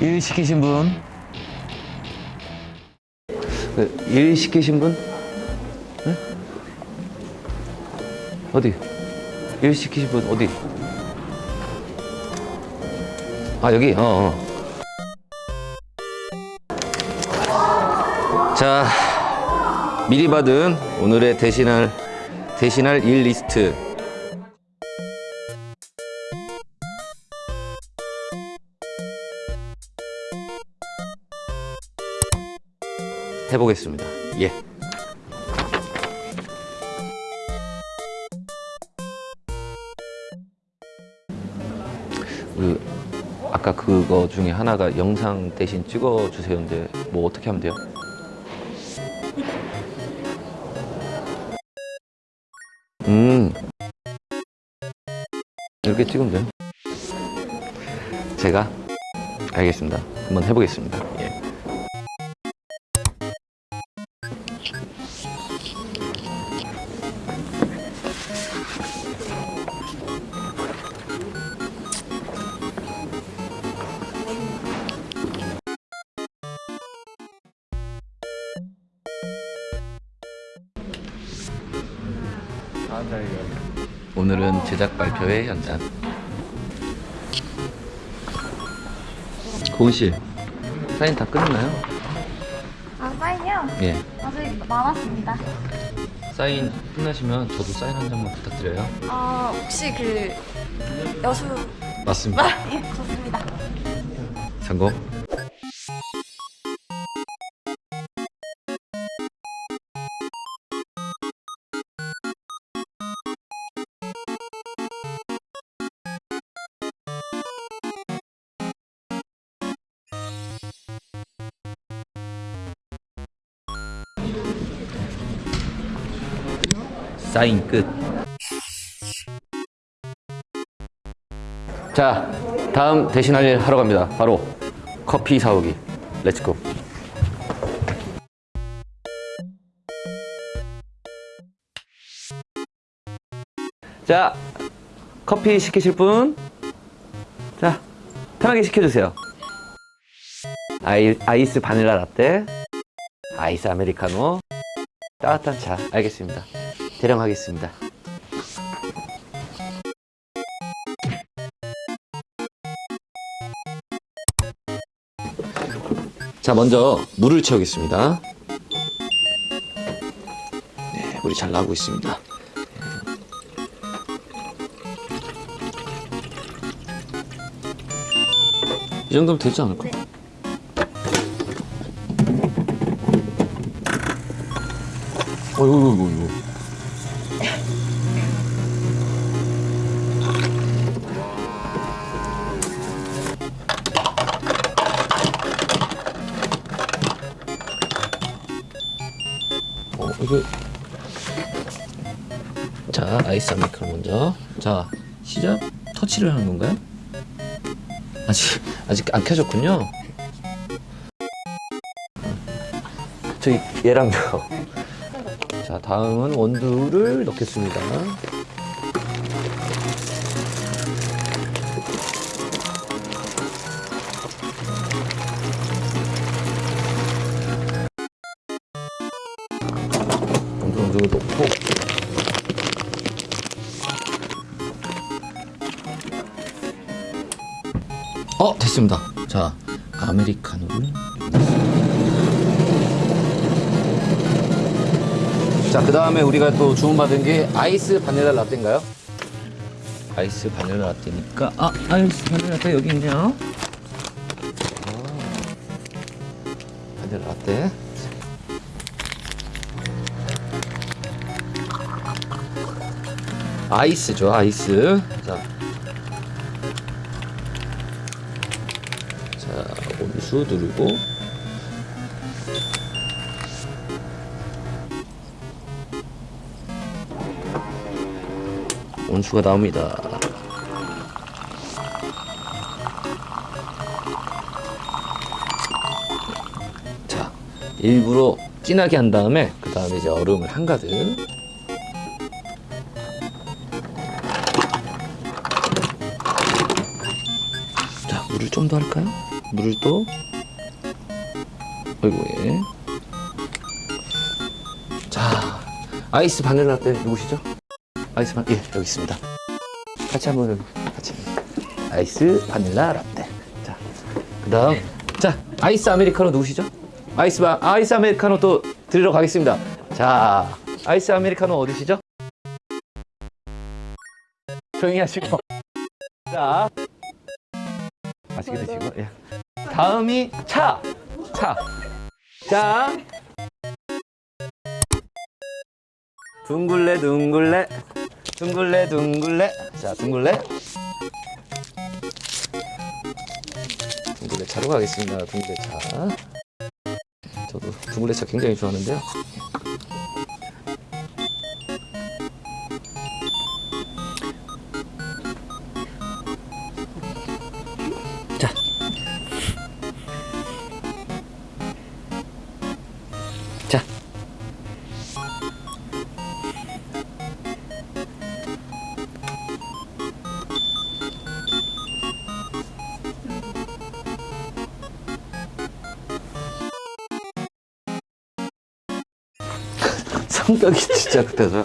일 시키신 분? 그, 일 시키신 분? 네? 어디? 일 시키신 분 어디? 아 여기? 어, 어. 자 미리 받은 오늘의 대신할 대신할 일 리스트 해보겠습니다. 예. 그 아까 그거 중에 하나가 영상 대신 찍어 주세요인데 뭐 어떻게 하면 돼요? 음 이렇게 찍으면 돼요? 제가 알겠습니다. 한번 해보겠습니다. 오늘은 제작 발표회 현장. 고은 씨, 사인 다 끝났나요? 아, 사인이요? 예. 아직 남았습니다. 사인 끝나시면 저도 사인 한 장만 부탁드려요. 아, 혹시 그 여수 맞습니다. 예, 좋습니다. 성공. 사인 끝. 자, 다음 대신 할 일 하러 갑니다. 바로 커피 사오기. Let's go. 자, 커피 시키실 분? 자, 편하게 시켜주세요. 아이, 아이스 바닐라 라떼, 아이스 아메리카노, 따뜻한 차. 알겠습니다. 대령하겠습니다. 자, 먼저 물을 채우겠습니다. 네, 물이 잘 나오고 있습니다. 이 정도면 되지 않을까? 어이구, 어이구, 어이구. 어, 이거. 자, 아이스 아메리카노 먼저. 자, 시작. 터치를 하는 건가요? 아직, 아직 안 켜졌군요. 저기, 얘랑요. 자, 다음은 원두를 넣겠습니다. 넣고. 어, 됐습니다. 자, 아메리카노를. 자, 그 다음에 우리가 또 주문받은 게 아이스 바닐라 라떼인가요? 아이스 바닐라 라떼니까, 아, 아이스 바닐라 라떼 여기 있네요. 아, 바닐라 라떼. 아이스죠, 아이스. 자. 자, 온수 누르고. 온수가 나옵니다. 자, 일부러 진하게 한 다음에 그 다음에 이제 얼음을 한가득. 좀 더 할까요? 물을 또 어이구 예. 자 아이스 바닐라 라떼 누구시죠? 아이스 바, 예 여기 있습니다. 같이 한번 같이 아이스 바닐라 라떼. 자 그다음 자 아이스 아메리카노 누구시죠? 아이스 바 아이스 아메리카노 또 드리러 가겠습니다. 자 아이스 아메리카노 어디시죠? 조용히 하시고 자 맛있게 드시고 예. 다음이 차. 차. 자. 둥글레 둥글레 둥글레 둥글레 자 둥글레 둥글레 차로 가겠습니다 둥글레 차 저도 둥글레 차 굉장히 좋아하는데요 성격이 진짜 급해서.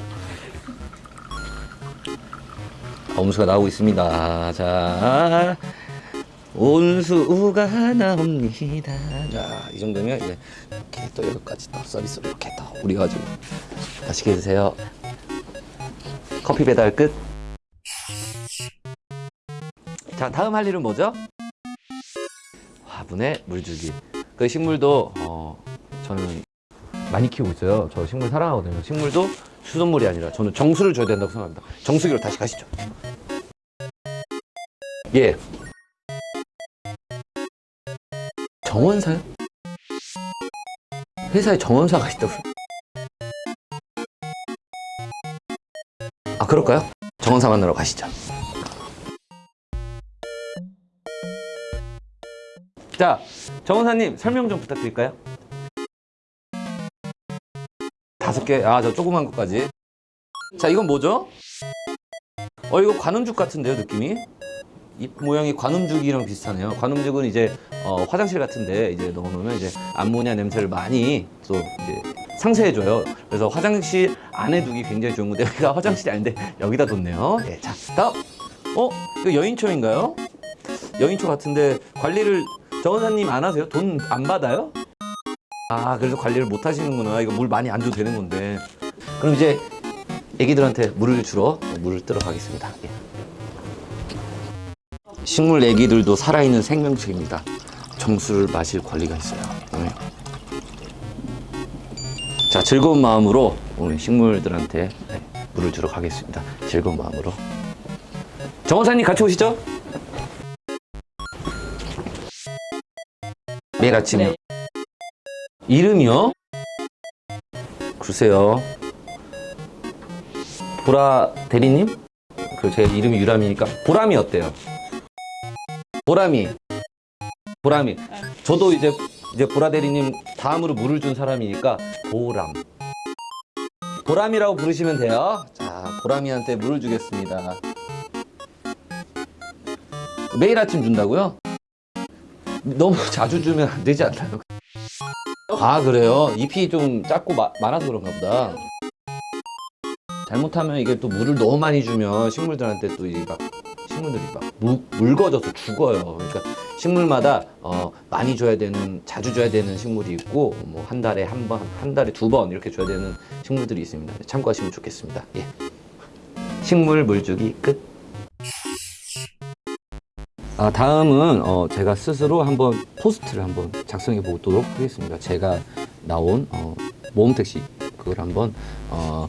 엄수가 나오고 있습니다. 자, 온수가 나옵니다. 자, 이 정도면 이제 이렇게 또 여기까지 또 서비스로 이렇게 또 우리 가 지고 맛있게 드세요. 커피 배달 끝. 자, 다음 할 일은 뭐죠? 화분에 물 주기. 그 식물도 어, 저는 많이 키우고 있어요. 저 식물 사랑하거든요. 식물도 수돗물이 아니라 저는 정수를 줘야 된다고 생각합니다. 정수기로 다시 가시죠. 예. 정원사요? 회사에 정원사가 있다고. 아, 그럴까요? 정원사 만나러 가시죠. 자, 정원사님 설명 좀 부탁드릴까요? 다섯 개, 아, 저 조그만 것까지. 자, 이건 뭐죠? 어, 이거 관음죽 같은데요, 느낌이? 이 모양이 관음죽이랑 비슷하네요. 관음죽은 이제 어, 화장실 같은데 이제 넣어놓으면 이제 암모니아 냄새를 많이 또 이제 상쇄해줘요. 그래서 화장실 안에 두기 굉장히 좋은 건데 여기가 화장실이 아닌데 여기다 뒀네요. 예, 자, 다음. 어, 이거 여인초인가요? 여인초 같은데 관리를 정원사님 안 하세요? 돈 안 받아요? 아, 그래서 관리를 못 하시는구나. 이거 물 많이 안 줘도 되는 건데. 그럼 이제 애기들한테 물을 주러 물을 뜨러 가겠습니다. 예. 식물 애기들도 살아있는 생명체입니다. 정수를 마실 권리가 있어요. 네. 자, 즐거운 마음으로 우리 식물들한테 네, 물을 주러 가겠습니다. 즐거운 마음으로. 정원사님 같이 오시죠. 매일 아침에. 이름이요? 글쎄요. 보라 대리님? 그 제 이름이 유람이니까 보람이 어때요? 보람이. 보람이. 저도 이제 이제 보라 대리님 다음으로 물을 준 사람이니까 보람. 보람이라고 부르시면 돼요. 자, 보람이한테 물을 주겠습니다. 매일 아침 준다고요? 너무 자주 주면 안 되지 않나요? 아 그래요? 잎이 좀 작고 마- 많아서 그런가 보다. 잘못하면 이게 또 물을 너무 많이 주면 식물들한테 또이막 식물들이 막 무, 묽어져서 죽어요. 그러니까 식물마다 어, 많이 줘야 되는 자주 줘야 되는 식물이 있고 뭐 한 달에 한 번, 한 달에 두 번 이렇게 줘야 되는 식물들이 있습니다. 참고하시면 좋겠습니다. 예. 식물 물주기 끝. 아, 다음은 어, 제가 스스로 한번 포스트를 한번 작성해 보도록 하겠습니다. 제가 나온 어, 모험택시 그걸 한번 어,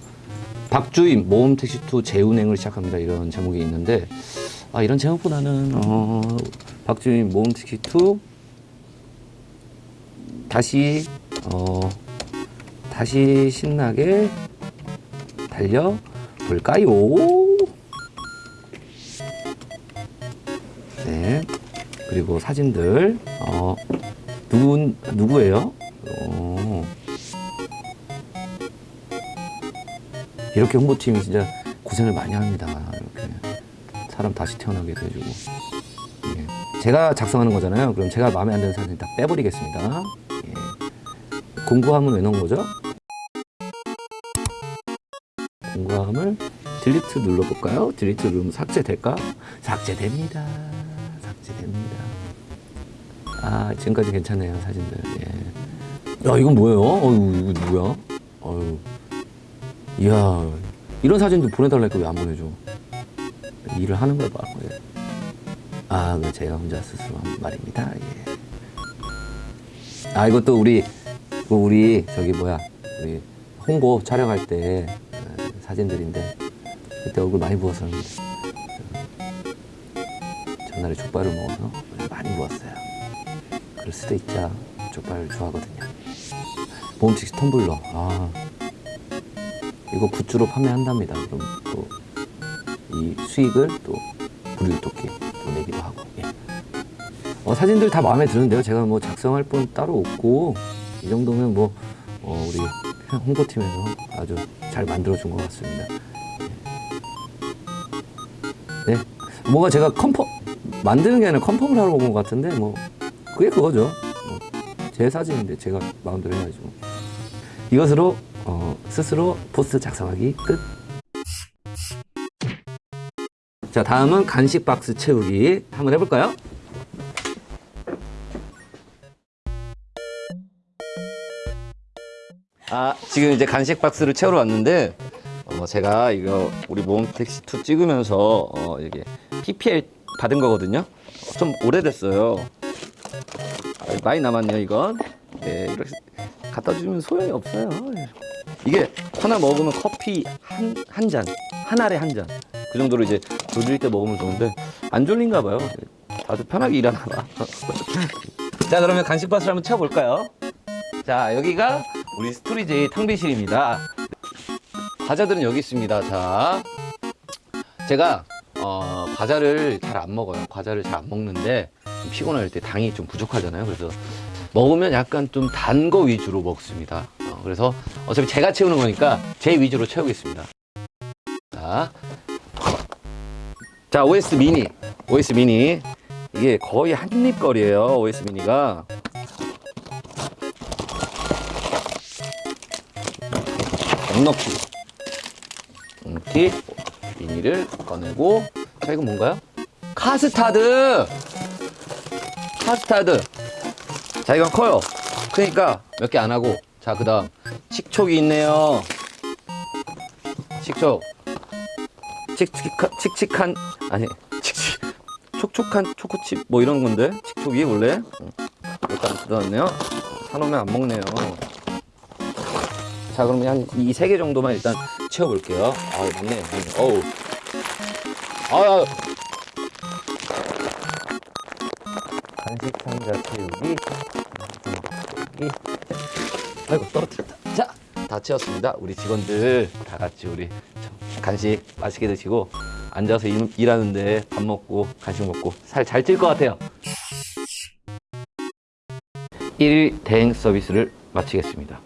박주임 모험택시 2 재운행을 시작합니다. 이런 제목이 있는데 아, 이런 제목보다는 어, 박주임 모험택시 2 다시 어, 다시 신나게 달려 볼까요? 그리고 사진들 어, 누구 누구예요? 어, 이렇게 홍보팀이 진짜 고생을 많이 합니다. 이렇게 사람 다시 태어나게 돼주고 예. 제가 작성하는 거잖아요. 그럼 제가 마음에 안 드는 사진 다 빼버리겠습니다. 예. 공구함은 왜 넣은 거죠? 공구함을 딜리트 눌러볼까요? 딜리트 누르면 삭제될까? 삭제됩니다. 삭제됩니다. 아 지금까지 괜찮네요 사진들. 예. 야 이건 뭐예요? 어유 이거 뭐야? 어유. 이야 이런 사진도 보내달라 니까 왜 안 보내줘? 일을 하는 걸 봐. 예. 아, 그 제가 혼자 스스로 한 말입니다. 예. 아, 이것도 우리 그 우리 저기 뭐야 우리 홍보 촬영할 때 어, 사진들인데 그때 얼굴 많이 부었었는데 어, 전날에 족발을 먹어서 많이 부었어요. 그럴 수도 있죠. 족발 좋아하거든요. 보험칙 텀블러. 아, 이거 굿즈로 판매한답니다. 그럼 또 이 수익을 또 부류토끼 또 내기도 하고. 예. 어, 사진들 다 마음에 드는데요. 제가 뭐 작성할 분 따로 없고 이 정도면 뭐 어, 우리 홍보팀에서 아주 잘 만들어준 것 같습니다. 예. 네, 뭔가 제가 컨펌 만드는 게 아니라 컨펌을 하러 온 것 같은데 뭐 그게 그거죠. 뭐, 제 사진인데 제가 마음대로 해야죠. 이것으로 어, 스스로 포스트 작성하기 끝. 자, 다음은 간식 박스 채우기 한번 해볼까요? 아, 지금 이제 간식 박스를 채우러 왔는데 어, 제가 이거 우리 모험 택시 2 찍으면서 어, 이게 PPL 받은 거거든요. 어, 좀 오래됐어요. 아, 많이 남았네요, 이건. 네, 이렇게 갖다 주면 소용이 없어요. 이게 하나 먹으면 커피 한, 한 잔, 한 알에 한 잔. 그 정도로 이제 졸릴 때 먹으면 좋은데 안 졸린가 봐요. 아주 편하게 일하나 봐. 자, 그러면 간식 박스를 한번 채워볼까요? 자, 여기가 우리 스토리제이 탕비실입니다. 과자들은 여기 있습니다. 자, 제가 어, 과자를 잘 안 먹어요. 과자를 잘 안 먹는데 좀 피곤할 때 당이 좀 부족하잖아요. 그래서 먹으면 약간 좀 단 거 위주로 먹습니다. 어, 그래서 어차피 제가 채우는 거니까 제 위주로 채우겠습니다. 자, 자 OS 미니, OS 미니 이게 거의 한입 거리예요. OS 미니가 넉넉히 넉넉히 미니를 꺼내고 자 이건 뭔가요? 카스타드 카스타드. 자 이건 커요. 그러니까 몇 개 안 하고. 자 그 다음 칙촉이 있네요. 칙촉. 칙칙한 칙칙한 아니 칙칙 촉촉한 초코칩 뭐 이런 건데? 칙촉이 원래? 응. 일단 들어왔네요. 사놓으면 안 먹네요. 자 그러면 한 이 세 개 정도만 일단 채워볼게요. 아 맞네. 어우. 아 간식 상자 채우기 채우기 아이고 떨어뜨렸다. 자다 채웠습니다. 우리 직원들 다 같이 우리 간식 맛있게 드시고 앉아서 일, 일하는데 밥 먹고 간식 먹고 살 잘 찔 것 같아요. 1일 대행 서비스를 마치겠습니다